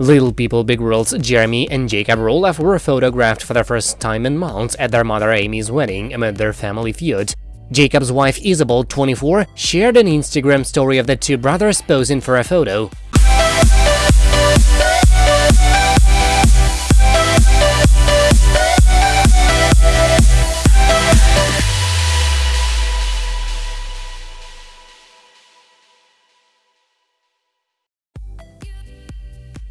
Little People Big World's Jeremy and Jacob Roloff were photographed for the first time in months at their mother Amy's wedding amid their family feud. Jacob's wife Isabel, 24, shared an Instagram story of the two brothers posing for a photo.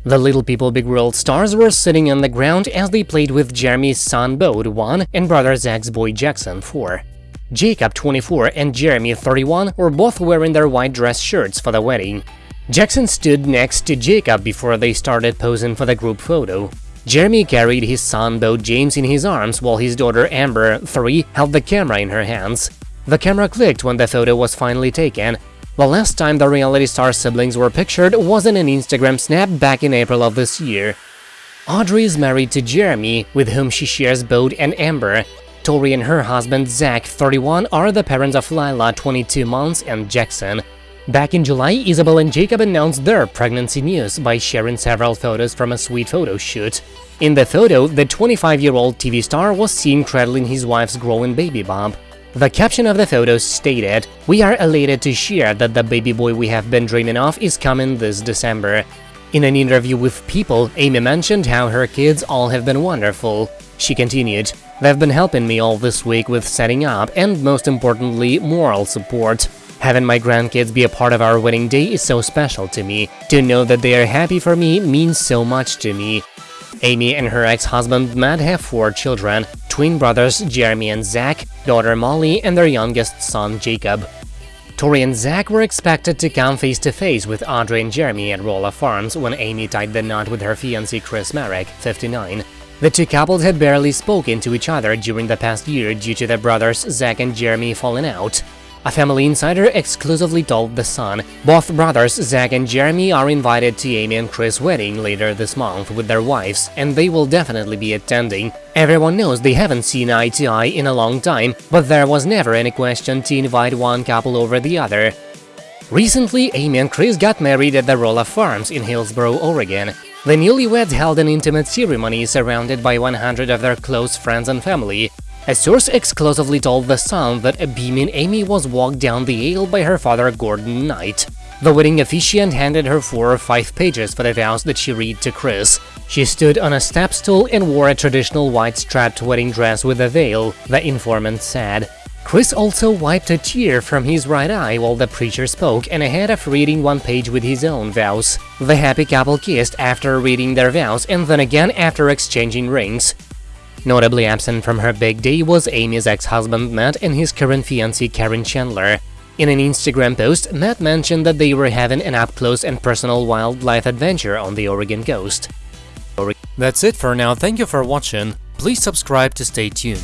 The Little People Big World stars were sitting on the ground as they played with Jeremy's son Bode 1 and brother Zach's boy Jackson 4. Jacob 24 and Jeremy 31 were both wearing their white dress shirts for the wedding. Jackson stood next to Jacob before they started posing for the group photo. Jeremy carried his son Bode James in his arms while his daughter Amber, 3, held the camera in her hands. The camera clicked when the photo was finally taken, the last time the reality star siblings were pictured was in an Instagram snap back in April of this year. Audrey is married to Jeremy, with whom she shares Bode and Amber. Tori and her husband Zach, 31, are the parents of Lilah, 22 months, and Jackson. Back in July, Isabel and Jacob announced their pregnancy news by sharing several photos from a sweet photo shoot. In the photo, the 25-year-old TV star was seen cradling his wife's growing baby bump. The caption of the photos stated, We are elated to share that the baby boy we have been dreaming of is coming this December. In an interview with People, Amy mentioned how her kids all have been wonderful. She continued, They've been helping me all this week with setting up and, most importantly, moral support. Having my grandkids be a part of our wedding day is so special to me. To know that they are happy for me means so much to me. Amy and her ex-husband Matt have four children, twin brothers Jeremy and Zach, daughter Molly, and their youngest son Jacob. Tori and Zach were expected to come face-to-face with Audrey and Jeremy at Roloff Farms when Amy tied the knot with her fiancé Chris Marek, 59. The two couples had barely spoken to each other during the past year due to their brothers Zach and Jeremy falling out. A family insider exclusively told The Sun, both brothers Zach and Jeremy are invited to Amy and Chris' wedding later this month with their wives, and they will definitely be attending. Everyone knows they haven't seen eye to eye in a long time, but there was never any question to invite one couple over the other. Recently, Amy and Chris got married at the Roloff Farms in Hillsboro, Oregon. The newlyweds held an intimate ceremony surrounded by 100 of their close friends and family, a source exclusively told The Sun that a beaming Amy was walked down the aisle by her father Gordon Knight. The wedding officiant handed her four or five pages for the vows that she read to Chris. She stood on a step stool and wore a traditional white strapped wedding dress with a veil, the informant said. Chris also wiped a tear from his right eye while the preacher spoke and ahead of reading one page with his own vows. The happy couple kissed after reading their vows and then again after exchanging rings. Notably absent from her big day was Amy's ex-husband Matt and his current fiancée Karen Chandler. In an Instagram post, Matt mentioned that they were having an up-close and personal wildlife adventure on the Oregon coast. That's it for now, thank you for watching, please subscribe to stay tuned.